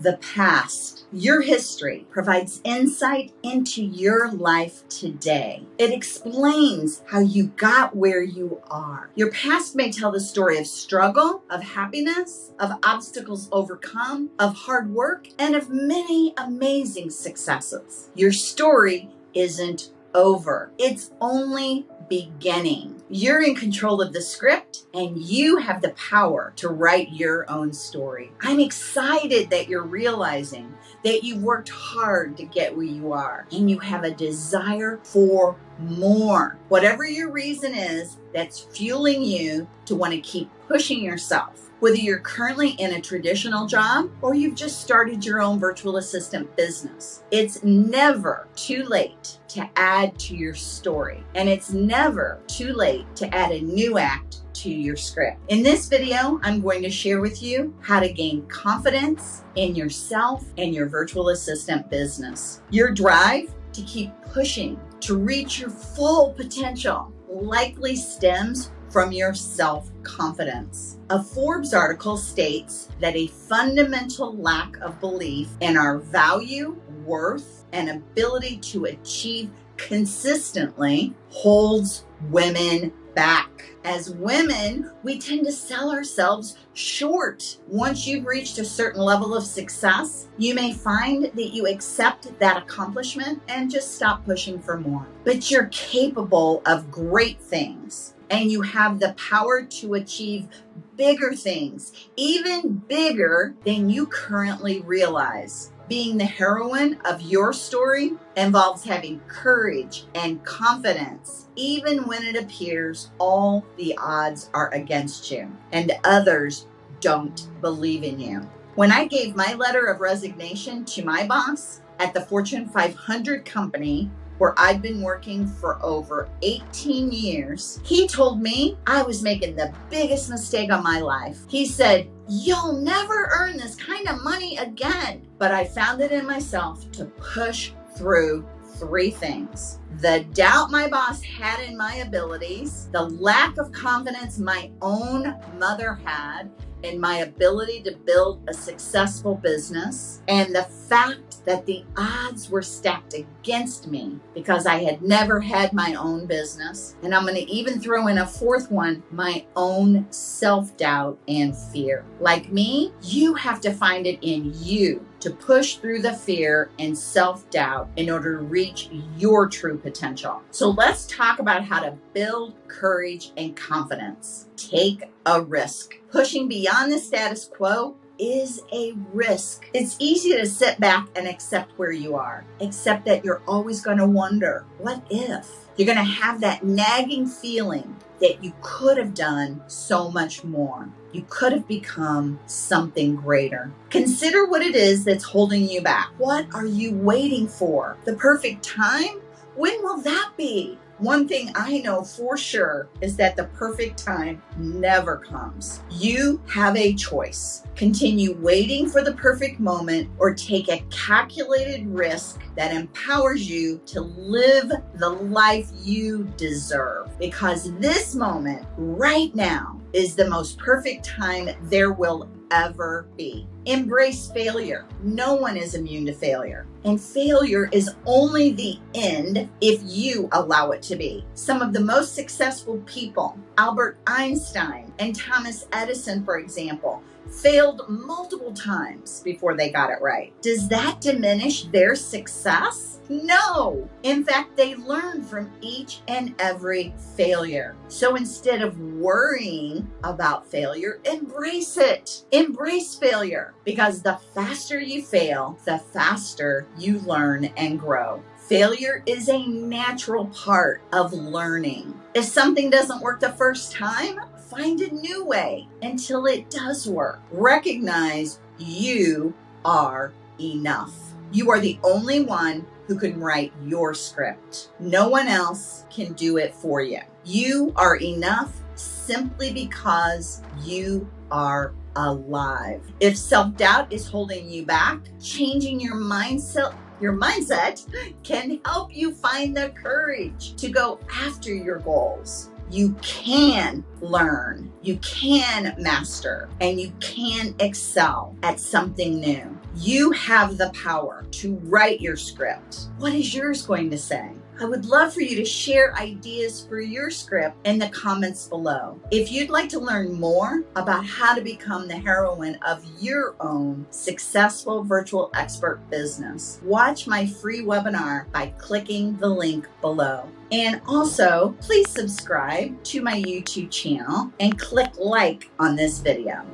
the past. Your history provides insight into your life today. It explains how you got where you are. Your past may tell the story of struggle, of happiness, of obstacles overcome, of hard work, and of many amazing successes. Your story isn't over. It's only beginning. You're in control of the script and you have the power to write your own story. I'm excited that you're realizing that you've worked hard to get where you are and you have a desire for more. Whatever your reason is that's fueling you to want to keep pushing yourself whether you're currently in a traditional job or you've just started your own virtual assistant business. It's never too late to add to your story, and it's never too late to add a new act to your script. In this video, I'm going to share with you how to gain confidence in yourself and your virtual assistant business. Your drive to keep pushing to reach your full potential likely stems from your self confidence. A Forbes article states that a fundamental lack of belief in our value, worth, and ability to achieve consistently holds women back. As women, we tend to sell ourselves short. Once you've reached a certain level of success, you may find that you accept that accomplishment and just stop pushing for more. But you're capable of great things and you have the power to achieve bigger things, even bigger than you currently realize. Being the heroine of your story involves having courage and confidence, even when it appears all the odds are against you and others don't believe in you. When I gave my letter of resignation to my boss at the Fortune 500 company where I'd been working for over 18 years, he told me I was making the biggest mistake of my life. He said, You'll never earn this kind of money again. But I found it in myself to push through three things the doubt my boss had in my abilities, the lack of confidence my own mother had in my ability to build a successful business, and the fact that the odds were stacked against me because I had never had my own business. And I'm going to even throw in a fourth one my own self doubt and fear. Like me, you have to find it in you to push through the fear and self doubt in order to reach your true potential. So let's talk about how to build courage and confidence. Take a risk. Pushing beyond the status quo is a risk. It's easy to sit back and accept where you are, except that you're always going to wonder, what if? You're going to have that nagging feeling that you could have done so much more. You could have become something greater. Consider what it is that's holding you back. What are you waiting for? The perfect time? When will that be? One thing I know for sure is that the perfect time never comes. You have a choice. Continue waiting for the perfect moment or take a calculated risk that empowers you to live the life you deserve. Because this moment right now is the most perfect time there will ever be. Embrace failure. No one is immune to failure. And failure is only the end if you allow it to be. Some of the most successful people, Albert Einstein and Thomas Edison, for example, failed multiple times before they got it right. Does that diminish their success? No. In fact, they learn from each and every failure. So instead of worrying about failure, embrace it. Embrace failure because the faster you fail, the faster you learn and grow. Failure is a natural part of learning. If something doesn't work the first time, find a new way until it does work. Recognize you are enough. You are the only one who can write your script. No one else can do it for you. You are enough simply because you are alive. If self doubt is holding you back, changing your mindset your mindset can help you find the courage to go after your goals. You can learn, you can master, and you can excel at something new. You have the power to write your script. What is yours going to say? I would love for you to share ideas for your script in the comments below. If you'd like to learn more about how to become the heroine of your own successful virtual expert business, watch my free webinar by clicking the link below. And also, please subscribe to my YouTube channel and click like on this video.